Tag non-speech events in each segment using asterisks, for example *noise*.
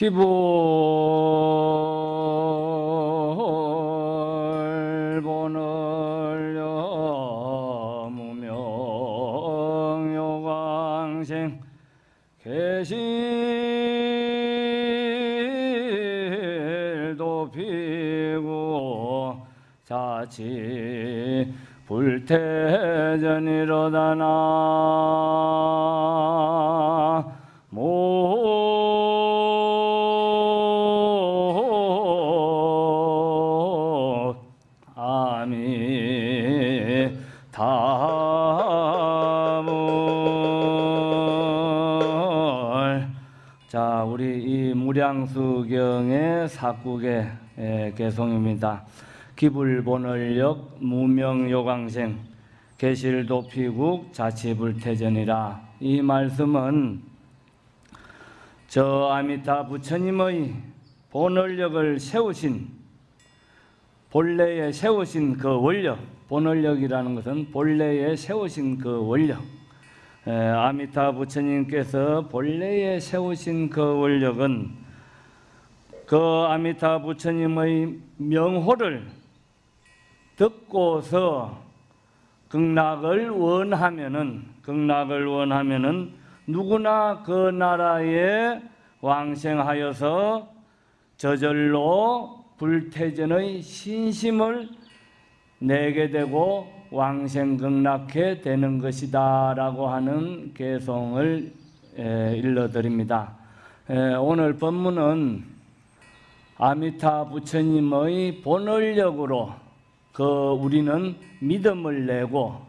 기불 개송입니다. 기불본을역 무명요광생 계실도피국 자치불태전이라 이 말씀은 저 아미타 부처님의 본을력을 세우신 본래에 세우신 그 원력 본을력이라는 것은 본래에 세우신 그 원력 에, 아미타 부처님께서 본래에 세우신 그 원력은 그 아미타 부처님의 명호를 듣고서 극락을 원하면은 극락을 원하면은 누구나 그 나라에 왕생하여서 저절로 불태전의 신심을 내게 되고 왕생극락해 되는 것이다 라고 하는 개송을 에, 일러드립니다. 에, 오늘 본문은 아미타 부처님의 본원력으로 그 우리는 믿음을 내고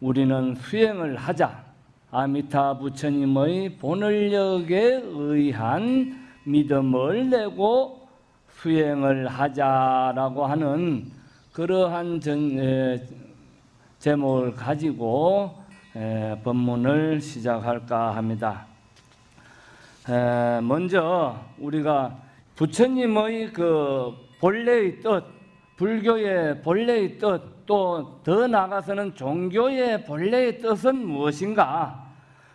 우리는 수행을 하자. 아미타 부처님의 본원력에 의한 믿음을 내고 수행을 하자라고 하는 그러한 전, 에, 제목을 가지고 에, 본문을 시작할까 합니다. 에, 먼저 우리가 부처님의 그 본래의 뜻, 불교의 본래의 뜻, 또 더 나아가서는 종교의 본래의 뜻은 무엇인가?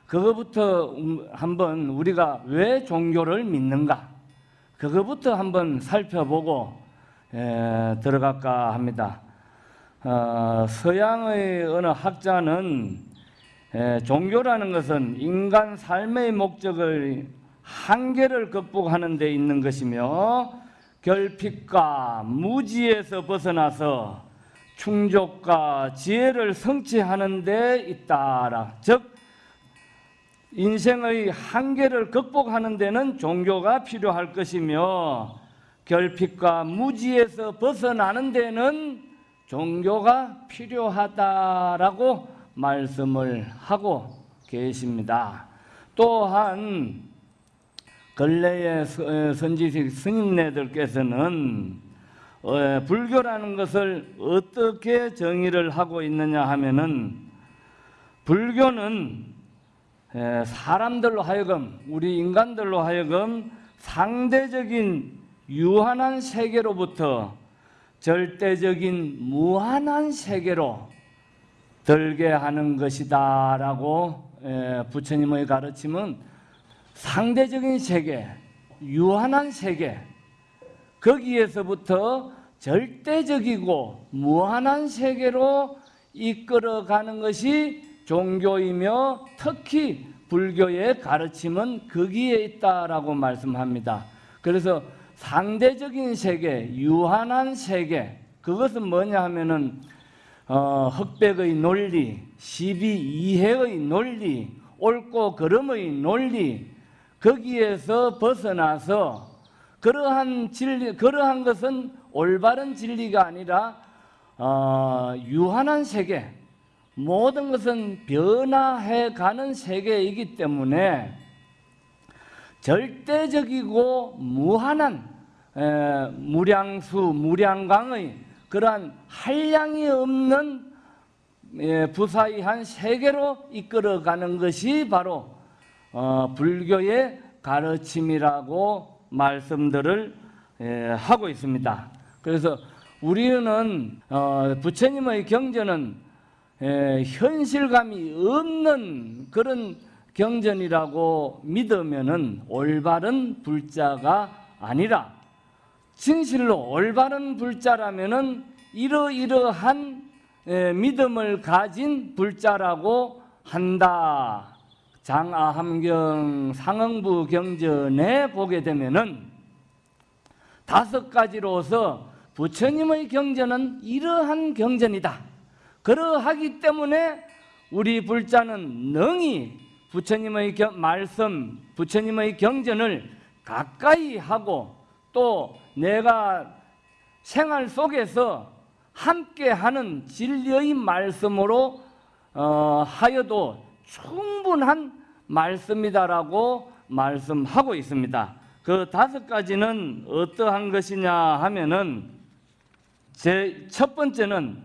그거부터 음, 한번 우리가 왜 종교를 믿는가? 그거부터 한번 살펴보고 에, 들어갈까 합니다. 어, 서양의 어느 학자는 에, 종교라는 것은 인간 삶의 목적을 한계를 극복하는 데 있는 것이며 결핍과 무지에서 벗어나서 충족과 지혜를 성취하는 데 있다라. 즉 인생의 한계를 극복하는 데는 종교가 필요할 것이며 결핍과 무지에서 벗어나는 데는 종교가 필요하다라고 말씀을 하고 계십니다. 또한 근래의 선지식 스님네들께서는 어, 불교라는 것을 어떻게 정의를 하고 있느냐 하면은 불교는 사람들로 하여금 우리 인간들로 하여금 상대적인 유한한 세계로부터 절대적인 무한한 세계로 들게 하는 것이다 라고 부처님의 가르침은 상대적인 세계, 유한한 세계 거기에서부터 절대적이고 무한한 세계로 이끌어가는 것이 종교이며 특히 불교의 가르침은 거기에 있다라고 말씀합니다. 그래서 상대적인 세계, 유한한 세계, 그것은 뭐냐 하면은 어, 흑백의 논리, 시비 이해의 논리, 옳고 그름의 논리, 거기에서 벗어나서 그러한 진리, 그러한 것은 올바른 진리가 아니라 어, 유한한 세계, 모든 것은 변화해 가는 세계이기 때문에 절대적이고 무한한 에, 무량수, 무량강의 그러한 한량이 없는 예, 부사이한 세계로 이끌어가는 것이 바로 어, 불교의 가르침이라고 말씀들을 예, 하고 있습니다. 그래서 우리는 어, 부처님의 경전은 에, 현실감이 없는 그런 경전이라고 믿으면은 올바른 불자가 아니라 진실로 올바른 불자라면은 이러이러한 에, 믿음을 가진 불자라고 한다. 장아함경 상응부 경전에 보게 되면은 다섯 가지로서 부처님의 경전은 이러한 경전이다. 그러하기 때문에 우리 불자는 능히 부처님의 겨- 말씀, 부처님의 경전을 가까이 하고 또 내가 생활 속에서 함께 하는 진리의 말씀으로 어, 하여도 충분한 말씀이다라고 말씀하고 있습니다. 그 다섯 가지는 어떠한 것이냐 하면은 제 첫 번째는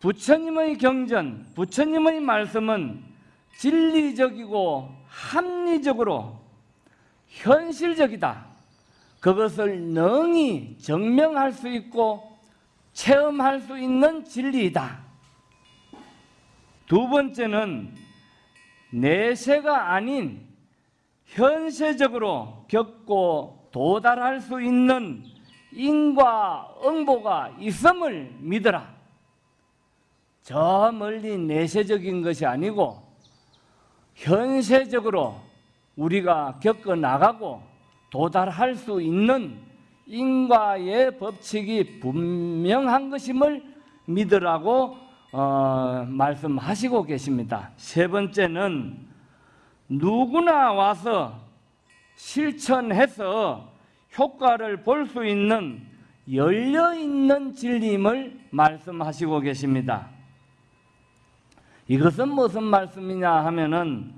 부처님의 경전, 부처님의 말씀은 진리적이고 합리적으로 현실적이다. 그것을 능히 증명할 수 있고 체험할 수 있는 진리이다. 두 번째는 내세가 아닌 현세적으로 겪고 도달할 수 있는 인과 응보가 있음을 믿어라. 저 멀리 내세적인 것이 아니고 현세적으로 우리가 겪어 나가고 도달할 수 있는 인과의 법칙이 분명한 것임을 믿으라고 어, 말씀하시고 계십니다. 세 번째는 누구나 와서 실천해서 효과를 볼 수 있는 열려 있는 진리임을 말씀하시고 계십니다. 이것은 무슨 말씀이냐 하면은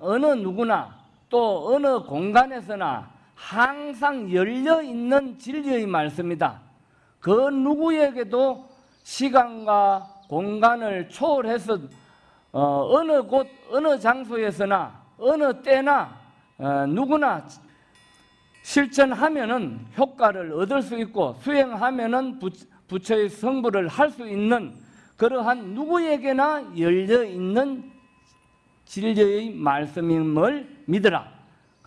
어느 누구나 또 어느 공간에서나 항상 열려 있는 진리의 말씀이다. 그 누구에게도 시간과 공간을 초월해서 어, 느 곳, 어느 장소에서나 어느 때나 어, 누구나 실천하면은 효과를 얻을 수 있고 수행하면은 부, 부처의 성불을 할수 있는 그러한 누구에게나 열려 있는 진리의 말씀임을 믿으라.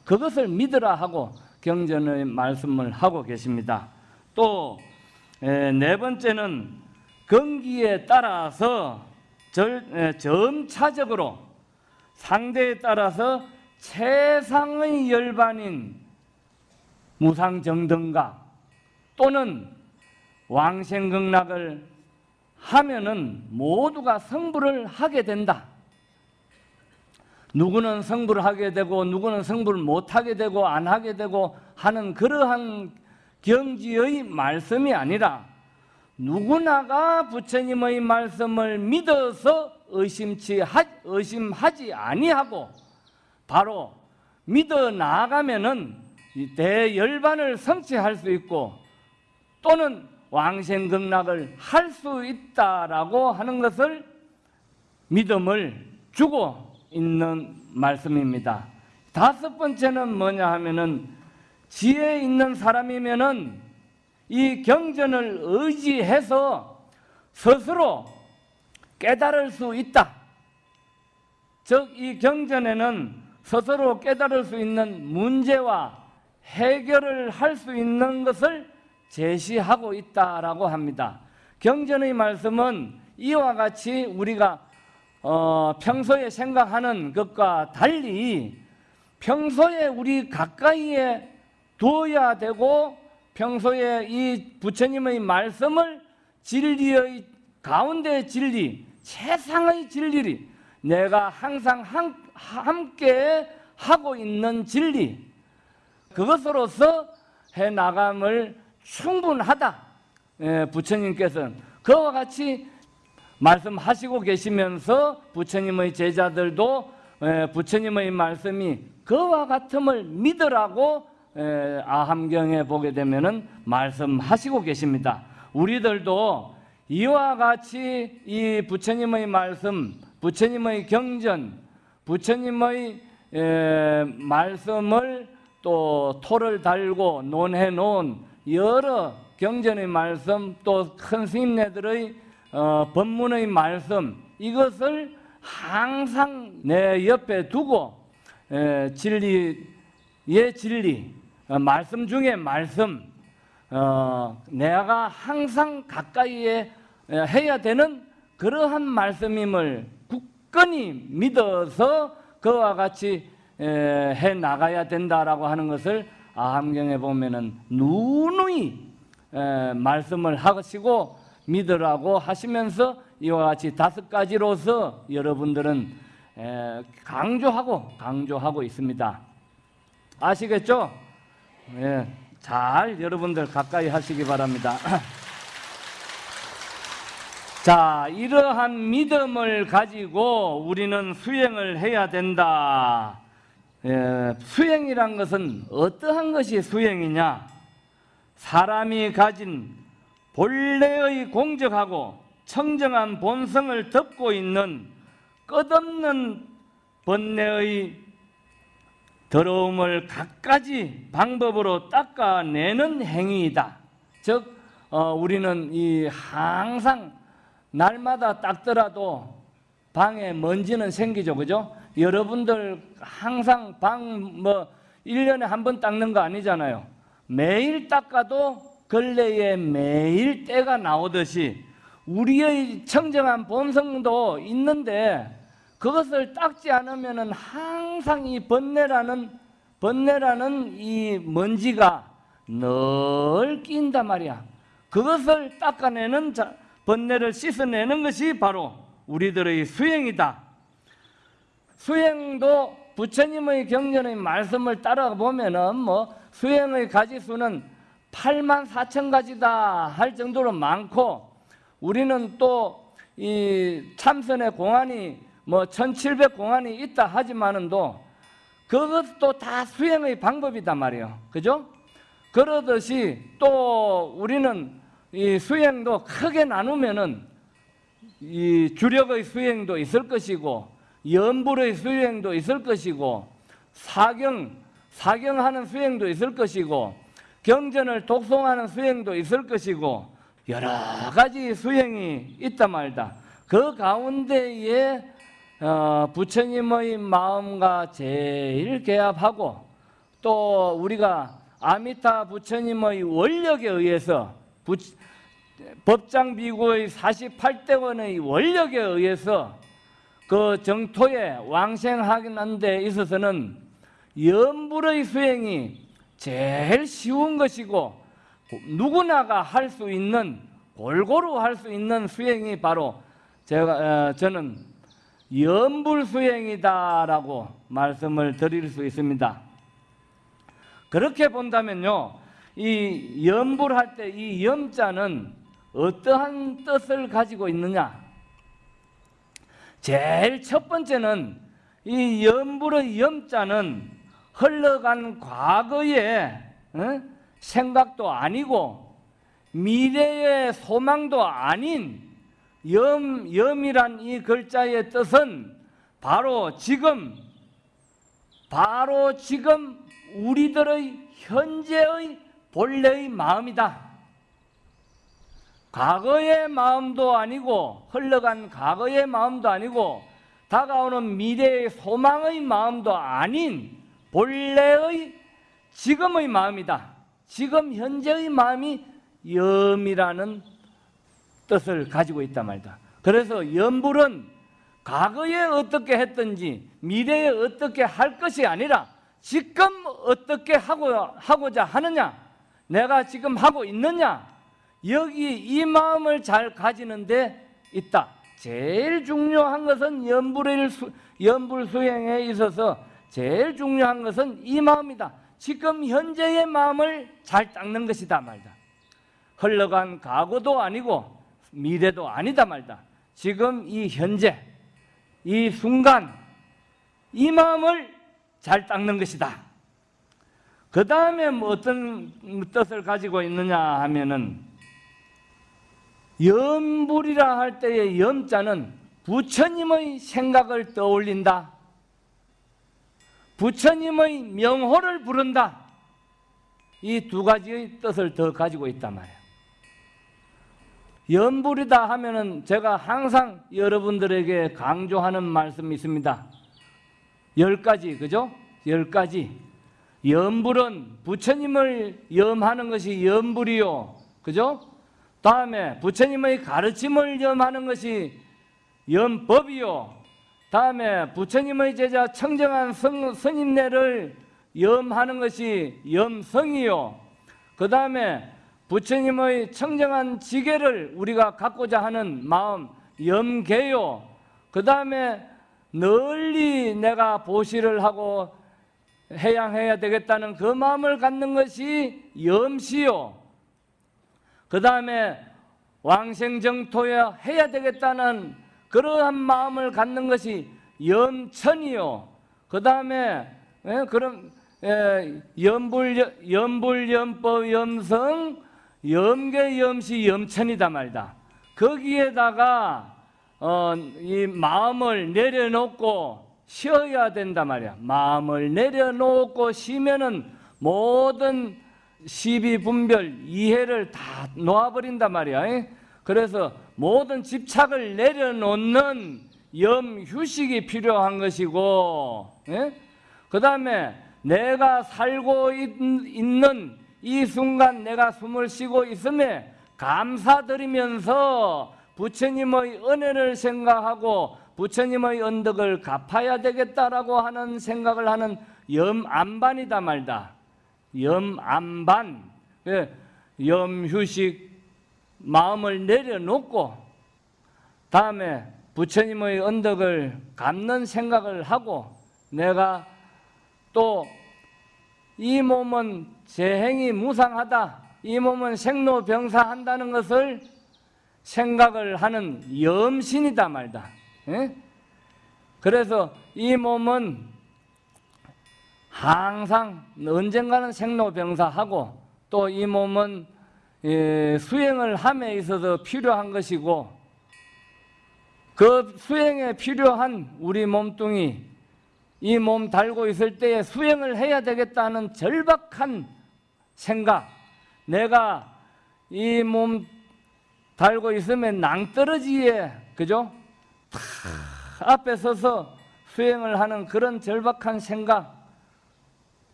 그것을 믿으라 하고 경전의 말씀을 하고 계십니다. 또 네 번째는 건기에 따라서 절, 에, 점차적으로 상대에 따라서 최상의 열반인 무상정등가 또는 왕생극락을 하면은 모두가 성불을 하게 된다. 누구는 성불을 하게 되고 누구는 성불을 못 하게 되고 안 하게 되고 하는 그러한 경지의 말씀이 아니라 누구나가 부처님의 말씀을 믿어서 의심치 하, 의심하지 아니하고 바로 믿어 나가면은 이 대열반을 성취할 수 있고 또는 왕생극락을 할 수 있다라고 하는 것을 믿음을 주고 있는 말씀입니다. 다섯 번째는 뭐냐 하면은 지혜 있는 사람이면은 이 경전을 의지해서 스스로 깨달을 수 있다. 즉, 이 경전에는 스스로 깨달을 수 있는 문제와 해결을 할 수 있는 것을 제시하고 있다라고 합니다. 경전의 말씀은 이와 같이 우리가 어, 평소에 생각하는 것과 달리 평소에 우리 가까이에 두어야 되고 평소에 이 부처님의 말씀을 진리의 가운데 진리, 최상의 진리, 내가 항상 한, 함께 하고 있는 진리, 그것으로서 해 나감을 충분하다. 예, 부처님께서는 그와 같이 말씀하시고 계시면서 부처님의 제자들도 예, 부처님의 말씀이 그와 같음을 믿으라고 예, 아함경에 보게 되면은 말씀하시고 계십니다. 우리들도 이와 같이 이 부처님의 말씀, 부처님의 경전, 부처님의 예, 말씀을 또 토를 달고 논해 놓은 여러 경전의 말씀 또 큰 스님네들의 어, 법문의 말씀 이것을 항상 내 옆에 두고 에, 진리의 진리, 어, 말씀 중에 말씀, 어, 내가 항상 가까이에 에, 해야 되는 그러한 말씀임을 굳건히 믿어서 그와 같이 에, 해 나가야 된다라고 하는 것을 아함경에 보면은 누누이 에, 말씀을 하시고 믿으라고 하시면서 이와 같이 다섯 가지로서 여러분들은 에, 강조하고 강조하고 있습니다. 아시겠죠? 예, 잘 여러분들 가까이 하시기 바랍니다. *clears throat* 자, 이러한 믿음을 가지고 우리는 수행을 해야 된다. 예, 수행이란 것은 어떠한 것이 수행이냐? 사람이 가진 본래의 공적하고 청정한 본성을 덮고 있는 끝없는 번뇌의 더러움을 갖가지 방법으로 닦아내는 행위이다. 즉, 어, 우리는 이 항상 날마다 닦더라도 방에 먼지는 생기죠. 그죠? 여러분들 항상 방 뭐 1년에 한 번 닦는 거 아니잖아요. 매일 닦아도 걸레에 매일 때가 나오듯이 우리의 청정한 본성도 있는데 그것을 닦지 않으면은 항상 이 번뇌라는 번뇌라는 이 먼지가 늘 낀단 말이야. 그것을 닦아내는 자, 번뇌를 씻어내는 것이 바로 우리들의 수행이다. 수행도 부처님의 경전의 말씀을 따라 보면은 뭐 수행의 가지수는 8만 4천 가지다 할 정도로 많고 우리는 또 이 참선의 공안이 뭐 1700 공안이 있다 하지만은도 그것도 다 수행의 방법이단 말이에요. 그죠? 그러듯이 또 우리는 이 수행도 크게 나누면은 이 주력의 수행도 있을 것이고 연불의 수행도 있을 것이고 사경 사경하는 수행도 있을 것이고 경전을 독송하는 수행도 있을 것이고 여러 가지 수행이 있다 말다. 그 가운데에 어, 부처님의 마음과 제일 개합하고 또 우리가 아미타 부처님의 원력에 의해서 부, 법장 비구의 48대원의 원력에 의해서 그 정토에 왕생하는 데 있어서는 연불의 수행이 제일 쉬운 것이고 누구나가 할 수 있는 골고루 할 수 있는 수행이 바로 제가 어, 저는 연불 수행이다라고 말씀을 드릴 수 있습니다. 그렇게 본다면요, 이 연불할 때 이 염자는 어떠한 뜻을 가지고 있느냐? 제일 첫 번째는 이 연불의 염자는 흘러간 과거의 어? 생각도 아니고 미래의 소망도 아닌 염, 염이란 이 글자의 뜻은 바로 지금, 바로 지금 우리들의 현재의 본래의 마음이다. 과거의 마음도 아니고 흘러간 과거의 마음도 아니고 다가오는 미래의 소망의 마음도 아닌 본래의 지금의 마음이다. 지금 현재의 마음이 염이라는 뜻을 가지고 있단 말이다. 그래서 염불은 과거에 어떻게 했든지 미래에 어떻게 할 것이 아니라 지금 어떻게 하고, 하고자 하느냐 내가 지금 하고 있느냐 여기 이 마음을 잘 가지는데 있다. 제일 중요한 것은 연불 수, 연불 수행에 있어서 제일 중요한 것은 이 마음이다. 지금 현재의 마음을 잘 닦는 것이다 말다. 흘러간 과거도 아니고 미래도 아니다 말다. 지금 이 현재, 이 순간, 이 마음을 잘 닦는 것이다. 그 다음에 뭐 어떤 뜻을 가지고 있느냐 하면은 염불이라 할 때의 염자는 부처님의 생각을 떠올린다. 부처님의 명호를 부른다. 이 두 가지의 뜻을 더 가지고 있단 말이에요. 연불이다 하면은 제가 항상 여러분들에게 강조하는 말씀이 있습니다. 열 가지, 그죠? 열 가지. 염불은 부처님을 염하는 것이 염불이요. 그죠? 다음에 부처님의 가르침을 염하는 것이 염법이요. 다음에 부처님의 제자 청정한 성, 스님네를 염하는 것이 염성이요. 그 다음에 부처님의 청정한 지계를 우리가 갖고자 하는 마음 염계요. 그 다음에 널리 내가 보시를 하고 해양해야 되겠다는 그 마음을 갖는 것이 염시요. 그 다음에 왕생정토에 해야 되겠다는 그러한 마음을 갖는 것이 염천이요. 그 다음에 그럼 예, 염불 염불 염법 염성 염계 염시 염천이다 말다. 거기에다가 어, 이 마음을 내려놓고 쉬어야 된다 말이야. 마음을 내려놓고 쉬면은 모든 시비 분별 이해를 다 놓아버린다 말이야. 그래서 모든 집착을 내려놓는 염휴식이 필요한 것이고, 그 다음에 내가 살고 있는 이 순간 내가 숨을 쉬고 있음에 감사드리면서 부처님의 은혜를 생각하고 부처님의 언덕을 갚아야 되겠다라고 하는 생각을 하는 염안반이다 말다. 염안반, 예, 염휴식 마음을 내려놓고 다음에 부처님의 언덕을 갚는 생각을 하고 내가 또 이 몸은 재행이 무상하다. 이 몸은 생로병사한다는 것을 생각을 하는 염신이다 말다. 예? 그래서 이 몸은 항상 언젠가는 생로병사하고 또 이 몸은 예, 수행을 함에 있어서 필요한 것이고 그 수행에 필요한 우리 몸뚱이 이 몸 달고 있을 때에 수행을 해야 되겠다는 절박한 생각 내가 이 몸 달고 있으면 낭떠러지에 그죠? 앞에 서서 수행을 하는 그런 절박한 생각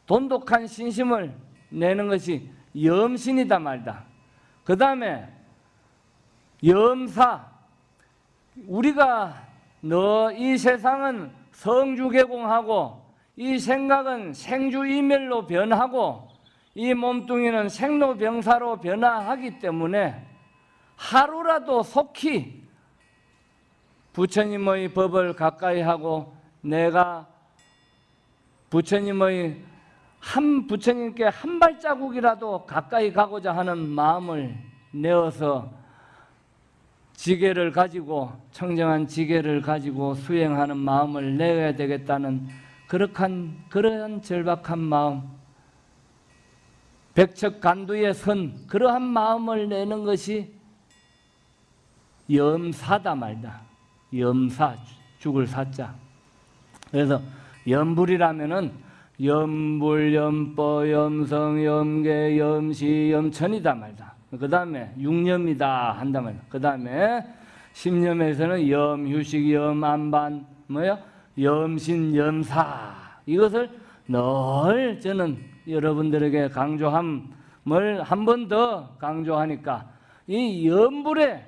돈독한 신심을 내는 것이 염신이다 말다. 그 다음에 염사 우리가 너 이 세상은 성주개공하고 이 생각은 생주이멸로 변하고 이 몸뚱이는 생로병사로 변화하기 때문에 하루라도 속히 부처님의 법을 가까이 하고 내가 부처님의 한 부처님께 한 발자국이라도 가까이 가고자 하는 마음을 내어서 지계를 가지고 청정한 지계를 가지고 수행하는 마음을 내야 되겠다는 그렇한 그러한 절박한 마음 백척 간두의 선 그러한 마음을 내는 것이 염사다 말다 염사 죽을 사자 그래서 염불이라면은 염불, 염법, 염성, 염계, 염시, 염천이다 말다. 그 다음에 육념이다 한다 말다. 그 다음에 십념에서는 염 휴식, 염 안반, 뭐야? 염신, 염사. 이것을 늘 저는 여러분들에게 강조함을 한 번 더 강조하니까 이 염불의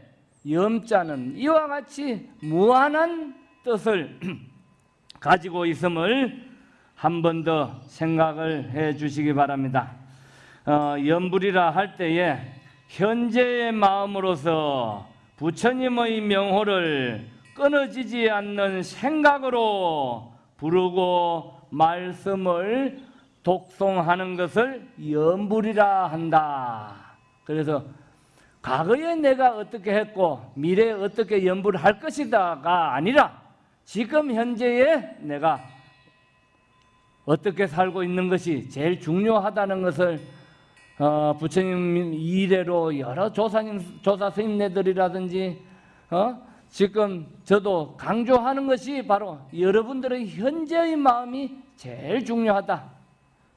염자는 이와 같이 무한한 뜻을 *clears throat* 가지고 있음을 한 번 더 생각을 해 주시기 바랍니다. 어, 연불이라 할 때에 현재의 마음으로서 부처님의 명호를 끊어지지 않는 생각으로 부르고 말씀을 독송하는 것을 연불이라 한다. 그래서 과거에 내가 어떻게 했고 미래에 어떻게 연불을 할 것이다가 아니라 지금 현재에 내가 어떻게 살고 있는 것이 제일 중요하다는 것을 어, 부처님 이래로 여러 조사님 조사 스님네들이라든지 어? 지금 저도 강조하는 것이 바로 여러분들의 현재의 마음이 제일 중요하다.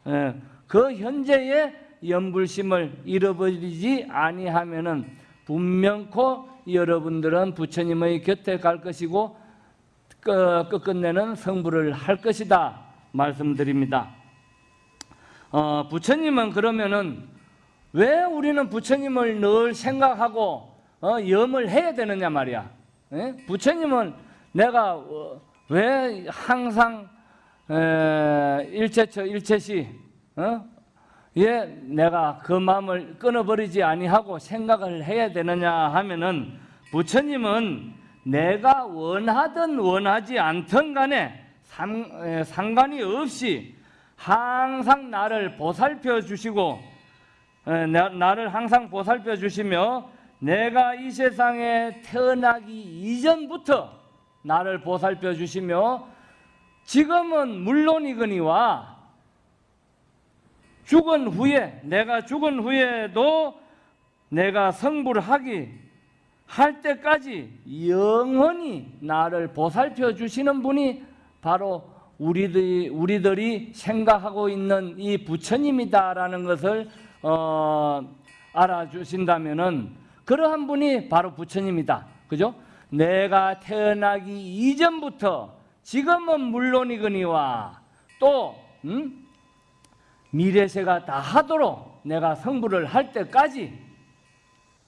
예, 그 현재의 연불심을 잃어버리지 아니하면은 분명코 여러분들은 부처님의 곁에 갈 것이고 끝- 끝끝내는 성불을 할 것이다. 말씀드립니다. 어, 부처님은 그러면은 왜 우리는 부처님을 늘 생각하고 어, 염을 해야 되느냐 말이야. 예? 부처님은 내가 어, 왜 항상 에, 일체처 일체시 어? 예, 내가 그 마음을 끊어버리지 아니하고 생각을 해야 되느냐 하면은 부처님은 내가 원하든 원하지 않든 간에 상, 에, 상관이 없이 항상 나를 보살펴 주시고 에, 나, 나를 항상 보살펴 주시며 내가 이 세상에 태어나기 이전부터 나를 보살펴 주시며 지금은 물론이거니와 죽은 후에 내가 죽은 후에도 내가 성불 하기 할 때까지 영원히 나를 보살펴 주시는 분이 바로 우리들이, 우리들이 생각하고 있는 이 부처님이다라는 것을 어, 알아주신다면은 그러한 분이 바로 부처님이다. 그죠? 내가 태어나기 이전부터 지금은 물론이거니와 또 음? 미래세가 다 하도록 내가 성불을 할 때까지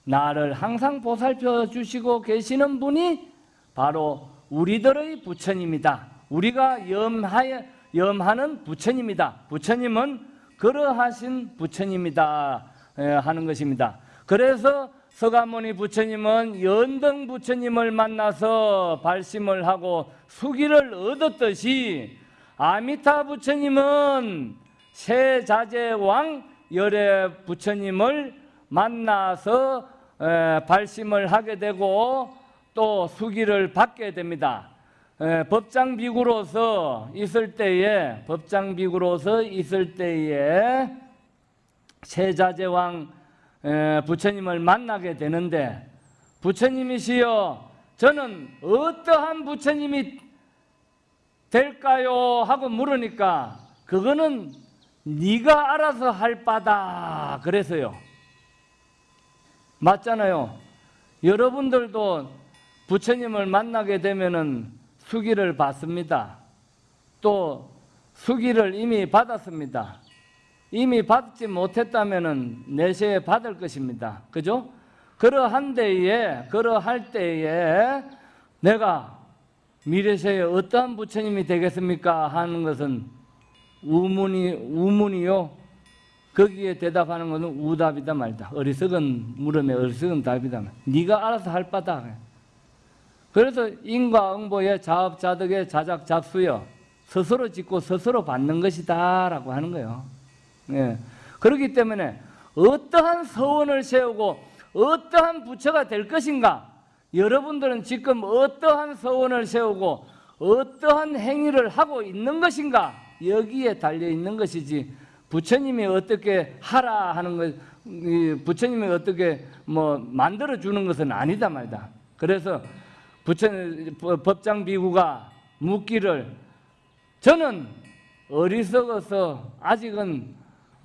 나를 항상 보살펴 주시고 계시는 분이 바로 우리들의 부처님이다. 우리가 염하여, 염하는 부처님이다. 부처님은 그러하신 부처님이다 에, 하는 것입니다. 그래서 서가모니 부처님은 연등 부처님을 만나서 발심을 하고 수기를 얻었듯이 아미타 부처님은 세자재왕 열애 부처님을 만나서 에, 발심을 하게 되고 또 수기를 받게 됩니다. 에, 법장 비구로서 있을 때에 법장 비구로서 있을 때에 세자재왕 에, 부처님을 만나게 되는데 부처님이시여 저는 어떠한 부처님이 될까요? 하고 물으니까 그거는 네가 알아서 할 바다 그래서요. 맞잖아요. 여러분들도 부처님을 만나게 되면은 수기를 받습니다. 또 수기를 이미 받았습니다. 이미 받지 못했다면은 내세에 받을 것입니다. 그죠? 그러한 때에 그러할 때에 내가 미래세에 어떠한 부처님이 되겠습니까? 하는 것은 우문이 우문이요. 거기에 대답하는 것은 우답이다 말다. 어리석은 물음에 어리석은 답이다. 네가 알아서 할 바다. 그래서 인과응보의 자업자득의 자작작수여 스스로 짓고 스스로 받는 것이다 라고 하는 거예요. 예. 그렇기 때문에 어떠한 서원을 세우고 어떠한 부처가 될 것인가? 여러분들은 지금 어떠한 서원을 세우고 어떠한 행위를 하고 있는 것인가? 여기에 달려 있는 것이지 부처님이 어떻게 하라 하는 것, 부처님이 어떻게 뭐 만들어 주는 것은 아니다 말이다. 그래서 부처 법장 비구가 묻기를 저는 어리석어서 아직은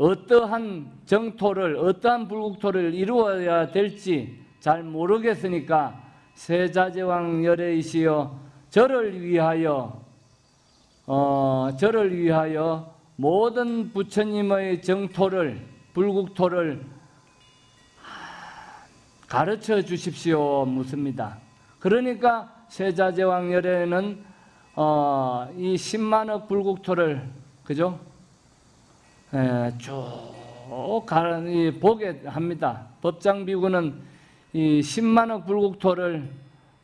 어떠한 정토를 어떠한 불국토를 이루어야 될지 잘 모르겠으니까 세자제왕 열애이시여 저를 위하여 어, 저를 위하여 모든 부처님의 정토를 불국토를 가르쳐 주십시오 묻습니다. 그러니까 세자제왕 열애는 어, 이 10만억 불국토를 그죠? 에, 쭉 가는 이 보게 합니다. 법장 비구는 이 10만억 불국토를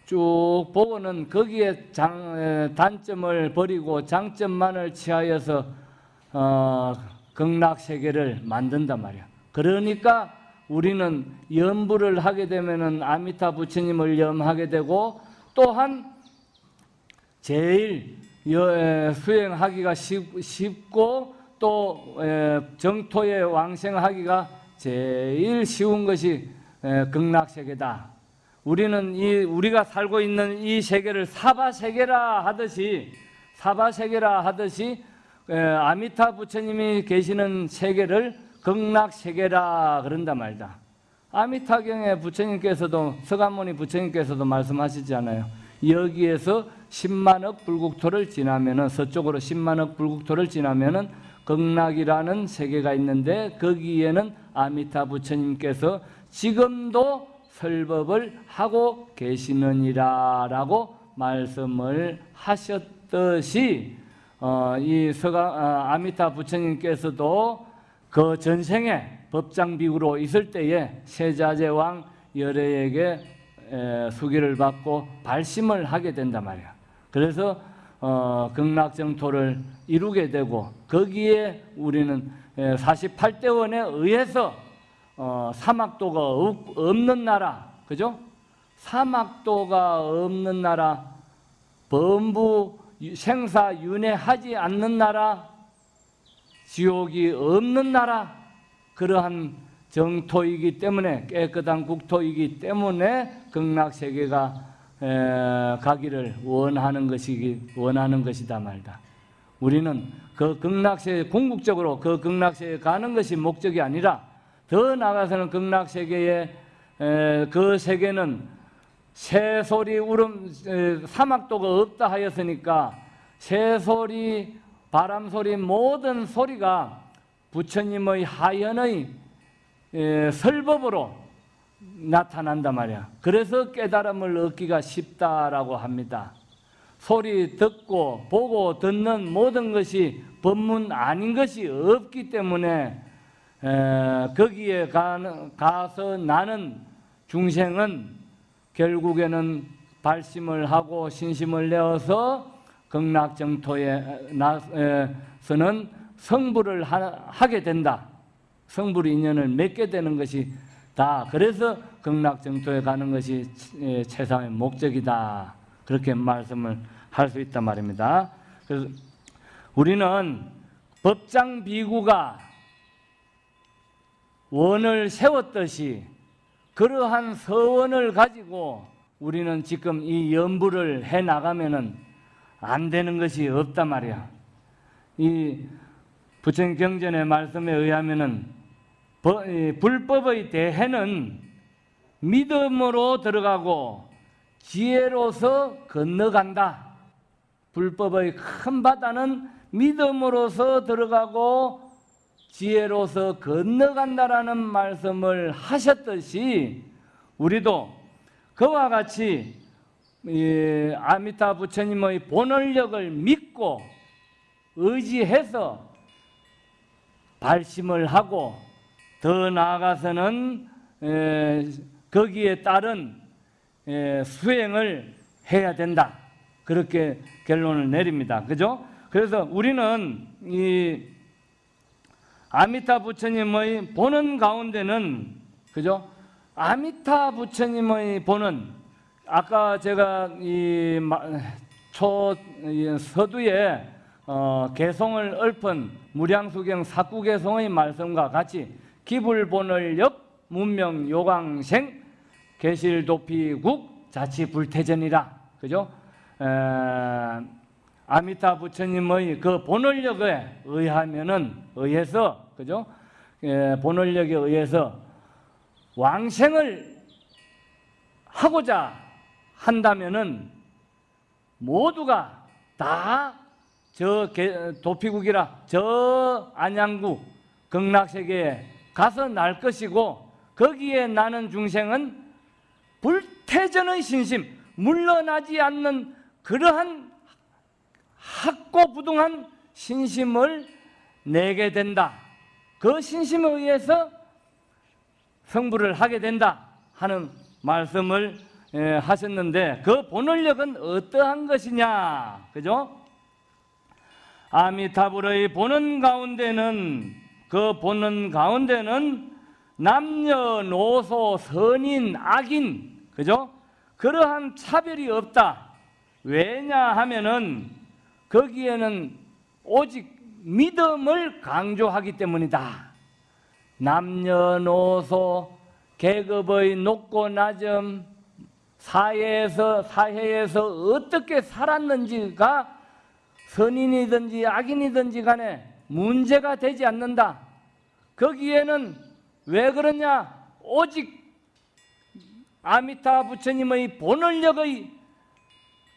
쭉 보고는 거기에 장, 에, 단점을 버리고 장점만을 취하여서 어, 극락 세계를 만든단 말이야. 그러니까 우리는 염불을 하게 되면은 아미타 부처님을 염하게 되고 또한 제일 여- 수행하기가 쉽- 쉽고 또 에, 정토에 왕생하기가 제일 쉬운 것이 에, 극락세계다. 우리는 이 우리가 살고 있는 이 세계를 사바 세계라 하듯이 사바 세계라 하듯이 에, 아미타 부처님이 계시는 세계를 극락 세계라 그런다 말다. 아미타경에 부처님께서도 서가모니 부처님께서도 말씀하시잖아요. 여기에서 10만억 불국토를 지나면은 서쪽으로 10만억 불국토를 지나면은 극락이라는 세계가 있는데 거기에는 아미타 부처님께서 지금도 설법을 하고 계시느니라 라고 말씀을 하셨듯이 어, 이 서가 어, 아미타 부처님께서도 그 전생에 법장비구로 있을 때에 세자제왕 열애에게 에, 수기를 받고 발심을 하게 된단 말이야. 그래서 어, 극락정토를 이루게 되고 거기에 우리는 48대원에 의해서 어, 사막도가 없, 없는 나라, 그죠? 사막도가 없는 나라, 범부 생사 윤회하지 않는 나라, 지옥이 없는 나라, 그러한 정토이기 때문에 깨끗한 국토이기 때문에 극락세계가 에, 가기를 원하는 것이기 원하는 것이다 말다. 우리는 그 극락세 궁극적으로 그 극락세에 가는 것이 목적이 아니라 더 나아가서는 극락세계에 에, 그 세계는 새소리 울음 에, 사막도가 없다 하였으니까 새소리 바람소리 모든 소리가 부처님의 하연의 에, 설법으로 나타난단 말이야. 그래서 깨달음을 얻기가 쉽다라고 합니다. 소리 듣고 보고 듣는 모든 것이 법문 아닌 것이 없기 때문에 에, 거기에 가서 나는 중생은 결국에는 발심을 하고 신심을 내어서 극락정토에서는 성불을 하, 게 된다. 성불 인연을 맺게 되는 것이 다. 그래서 극락정토에 가는 것이 최상의 목적이다. 그렇게 말씀을 할 수 있단 말입니다. 그래서 우리는 법장 비구가 원을 세웠듯이 그러한 서원을 가지고 우리는 지금 이 연부를 해 나가면은 안 되는 것이 없단 말이야. 이 부처님 경전의 말씀에 의하면은 불법의 대해는 믿음으로 들어가고 지혜로서 건너간다. 불법의 큰 바다는 믿음으로서 들어가고 지혜로서 건너간다라는 말씀을 하셨듯이 우리도 그와 같이 아미타 부처님의 본원력을 믿고 의지해서 발심을 하고 더 나아가서는 거기에 따른 수행을 해야 된다. 그렇게 결론을 내립니다. 그죠? 그래서 우리는 이 아미타 부처님의 보는 가운데는 그죠? 아미타 부처님의 보는 아까 제가 이 초 서두에 어, 개성을 읊은 무량수경 사구개성의 말씀과 같이 기불본을역 문명 요강생 계실도피국 자치불태전이라 그죠? 에, 아미타 부처님의 그 본원력에 의하면은 의해서 그죠? 에, 본원력에 의해서 왕생을 하고자 한다면은 모두가 다 저 도피국이라 저 안양국 극락세계에 가서 날 것이고 거기에 나는 중생은 불태전의 신심 물러나지 않는 그러한 학고부동한 신심을 내게 된다. 그 신심에 의해서 성불을 하게 된다 하는 말씀을 하셨는데 그 본원력은 어떠한 것이냐 그죠? 아미타불의 보는 가운데는 그 보는 가운데는 남녀노소 선인 악인 그죠? 그러한 차별이 없다. 왜냐하면은 거기에는 오직 믿음을 강조하기 때문이다. 남녀노소 계급의 높고 낮음 사회에서 사회에서 어떻게 살았는지가 선인이든지 악인이든지 간에 문제가 되지 않는다. 거기에는 왜 그러냐? 오직 아미타 부처님의 본원력의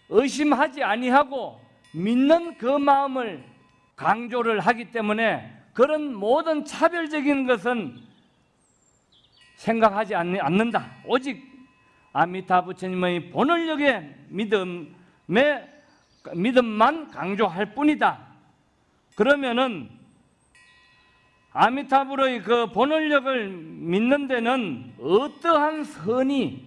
의심하지 아니하고 믿는 그 마음을 강조를 하기 때문에 그런 모든 차별적인 것은 생각하지 않- 않는다. 오직 아미타 부처님의 본원력의 믿음의 믿음만 강조할 뿐이다. 그러면은 아미타불의 그 본원력을 믿는 데는 어떠한 선이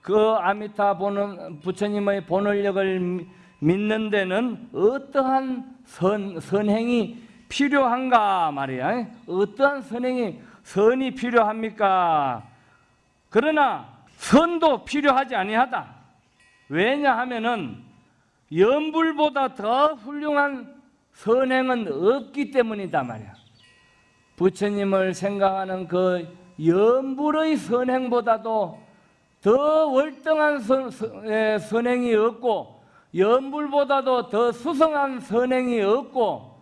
그 아미타 본원, 부처님의 본원력을 미- 믿는 데는 어떠한 선, 선행이 필요한가 말이야. 어떠한 선행이 선이 필요합니까? 그러나 선도 필요하지 아니하다. 왜냐하면은 연불보다 더 훌륭한 선행은 없기 때문이다 말이야. 부처님을 생각하는 그 연불의 선행보다도 더 월등한 선, 선- 에, 선행이 없고 연불보다도 더 수성한 선행이 없고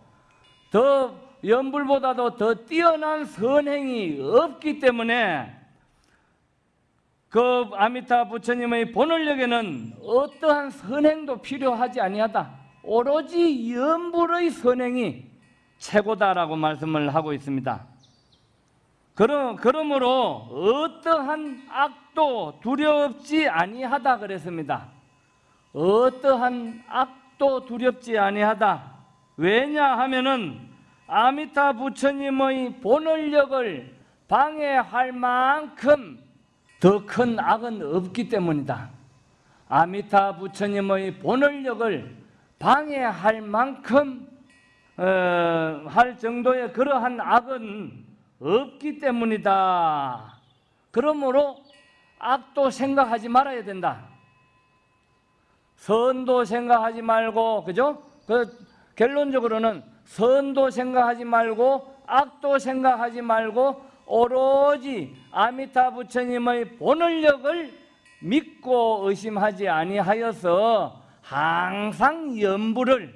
더 연불보다도 더 뛰어난 선행이 없기 때문에 그 아미타 부처님의 본원력에는 어떠한 선행도 필요하지 아니하다. 오로지 연불의 선행이 최고다라고 말씀을 하고 있습니다. 그러, 그러므로 어떠한 악도 두렵지 아니하다 그랬습니다. 어떠한 악도 두렵지 아니하다. 왜냐하면은 아미타 부처님의 본원력을 방해할 만큼 더 큰 악은 없기 때문이다. 아미타 부처님의 본원력을 방해할 만큼 어, 할 정도의 그러한 악은 없기 때문이다. 그러므로 악도 생각하지 말아야 된다. 선도 생각하지 말고 그죠? 그 결론적으로는 선도 생각하지 말고 악도 생각하지 말고 오로지 아미타 부처님의 본원력을 믿고 의심하지 아니하여서 항상 연부를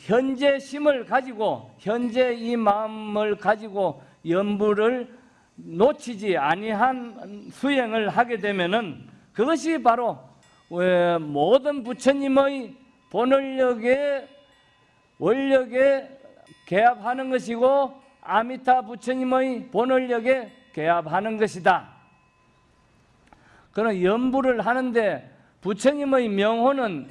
현재 심을 가지고 현재 이 마음을 가지고 연부를 놓치지 아니한 수행을 하게 되면은 그것이 바로 왜 모든 부처님의 본원력의 원력에 개합하는 것이고 아미타 부처님의 본원력에 개합하는 것이다. 그런 연부를 하는데 부처님의 명호는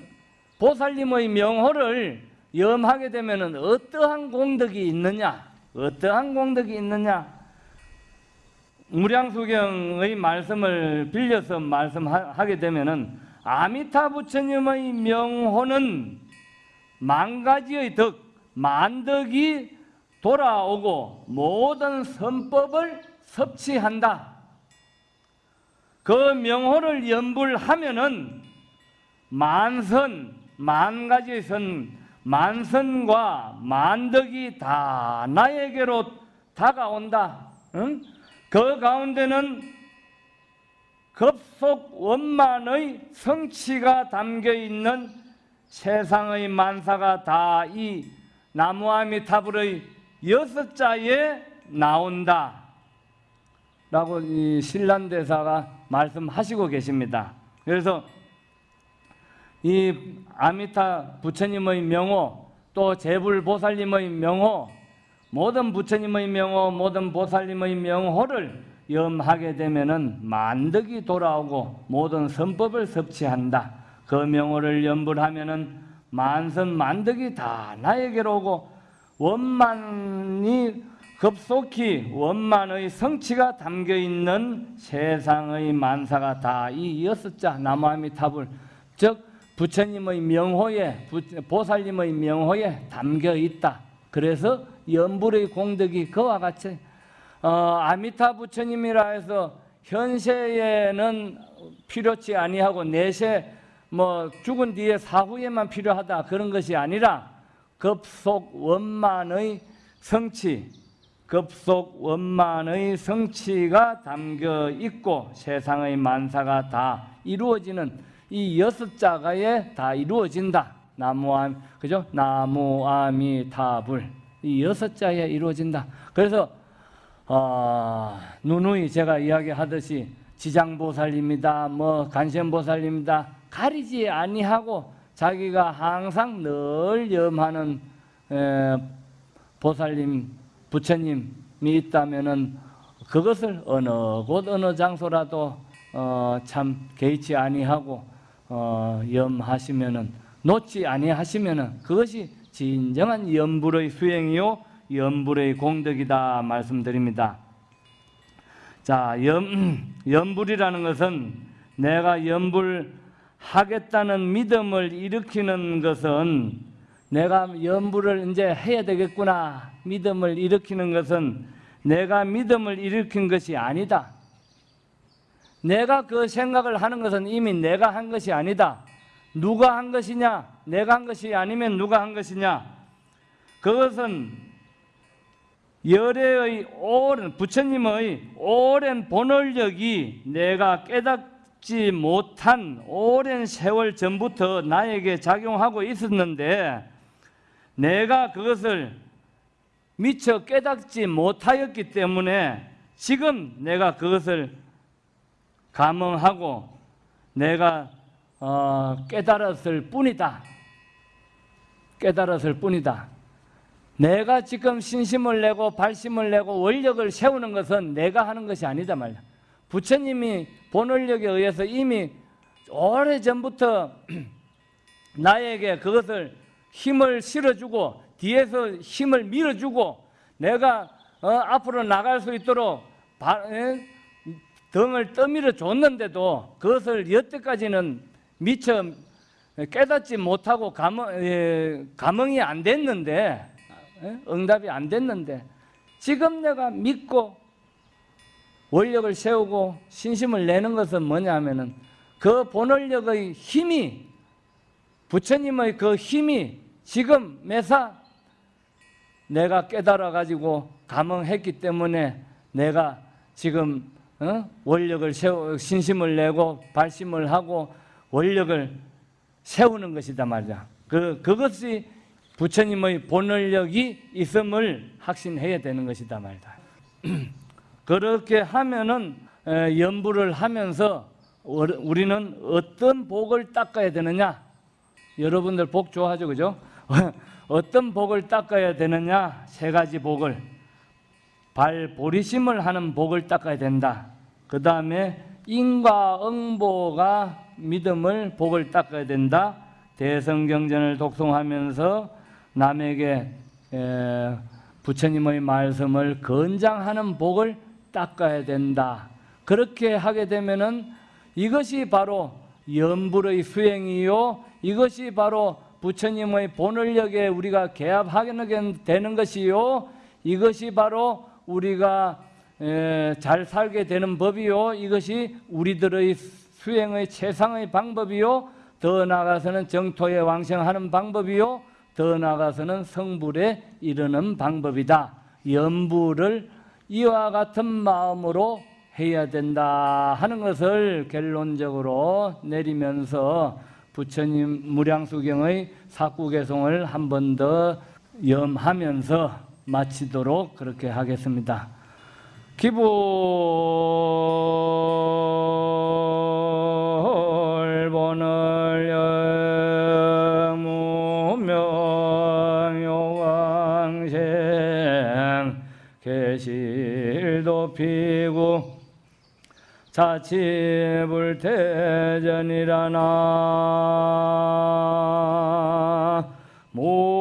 보살님의 명호를 염하게 되면 어떠한 공덕이 있느냐? 어떠한 공덕이 있느냐? 무량수경의 말씀을 빌려서 말씀하게 되면은 아미타 부처님의 명호는 만 가지의 덕, 만덕이 돌아오고 모든 선법을 섭취한다. 그 명호를 연불하면은 만선, 만 가지의 선, 만선과 만덕이 다 나에게로 다가온다. 응? 그 가운데는 급속 원만의 성취가 담겨 있는 세상의 만사가 다 이 나무아미타불의 여섯 자에 나온다. 라고 이 신란대사가 말씀하시고 계십니다. 그래서 이 아미타 부처님의 명호 또 제불보살님의 명호 모든 부처님의 명호 모든 보살님의 명호를 염하게 되면은 만덕이 돌아오고 모든 선법을 섭취한다. 그 명호를 염불하면은 만선 만덕이 다 나에게로 오고 원만이 급속히 원만의 성취가 담겨 있는 세상의 만사가 다 이 여섯 자 나무아미타불 즉 부처님의 명호에 보살님의 명호에 담겨 있다. 그래서 연불의 공덕이 그와 같이 어, 아미타 부처님이라 해서 현세에는 필요치 아니하고 내세 뭐 죽은 뒤에 사후에만 필요하다 그런 것이 아니라 급속 원만의 성취 급속 원만의 성취가 담겨 있고 세상의 만사가 다 이루어지는 이 여섯 자가에 다 이루어진다. 나무암 그죠? 나무아미타불 이 여섯 자에 이루어진다. 그래서 어, 누누이 제가 이야기하듯이 지장보살입니다. 뭐 간센보살입니다. 가리지 아니하고 자기가 항상 늘 염하는 에, 보살님, 부처님이 있다면은 그것을 어느 곳 어느 장소라도 어, 참 개의치 아니하고 어, 염하시면은 놓지 아니하시면은 그것이 진정한 염불의 수행이요 염불의 공덕이다 말씀드립니다. 자, 염, *clears throat* 염불이라는 것은 내가 염불하겠다는 믿음을 일으키는 것은 내가 염불을 이제 해야 되겠구나 믿음을 일으키는 것은 내가 믿음을 일으킨 것이 아니다. 내가 그 생각을 하는 것은 이미 내가 한 것이 아니다. 누가 한 것이냐? 내가 한 것이 아니면 누가 한 것이냐? 그것은 열애의 오랜 부처님의 오랜 본원력이 내가 깨닫지 못한 오랜 세월 전부터 나에게 작용하고 있었는데 내가 그것을 미처 깨닫지 못하였기 때문에 지금 내가 그것을 감응하고 내가 어, 깨달았을 뿐이다. 깨달았을 뿐이다. 내가 지금 신심을 내고 발심을 내고 원력을 세우는 것은 내가 하는 것이 아니다 말이야. 부처님이 본원력에 의해서 이미 오래 전부터 *clears throat* 나에게 그것을 힘을 실어주고 뒤에서 힘을 밀어주고 내가 어, 앞으로 나갈 수 있도록 바, 에? 등을 떠밀어 줬는데도 그것을 여태까지는 미처 깨닫지 못하고 감흥, 에, 감흥이 안 됐는데 에? 응답이 안 됐는데 지금 내가 믿고 원력을 세우고 신심을 내는 것은 뭐냐면은 그 본원력의 힘이 부처님의 그 힘이 지금 매사 내가 깨달아 가지고 감흥했기 때문에 내가 지금 어? 원력을 세우 신심을 내고 발심을 하고 원력을 세우는 것이다 말이야. 그 그것이 부처님의 본원력이 있음을 확신해야 되는 것이다 말이다. *clears throat* 그렇게 하면은 에, 연부를 하면서 어- 우리는 어떤 복을 닦아야 되느냐? 여러분들 복 좋아하죠, 그죠? *laughs* 어떤 복을 닦아야 되느냐? 세 가지 복을 발보리심을 하는 복을 닦아야 된다. 그 다음에 인과응보가 믿음을 복을 닦아야 된다. 대성경전을 독송하면서 남에게 에, 부처님의 말씀을 건장하는 복을 닦아야 된다. 그렇게 하게 되면은 이것이 바로 연불의 수행이요. 이것이 바로 부처님의 본원력에 우리가 개합하게 되는 것이요. 이것이 바로 우리가 에, 잘 살게 되는 법이요. 이것이 우리들의 수행의 최상의 방법이요. 더 나아가서는 정토에 왕생하는 방법이요. 더 나아가서는 성불에 이르는 방법이다. 연부를 이와 같은 마음으로 해야 된다 하는 것을 결론적으로 내리면서 부처님 무량수경의 사구개송을 한 번 더 염하면서 마치도록 그렇게 하겠습니다. 기불본을 영무명요왕생 계실도 피고 자치불태전이라나 모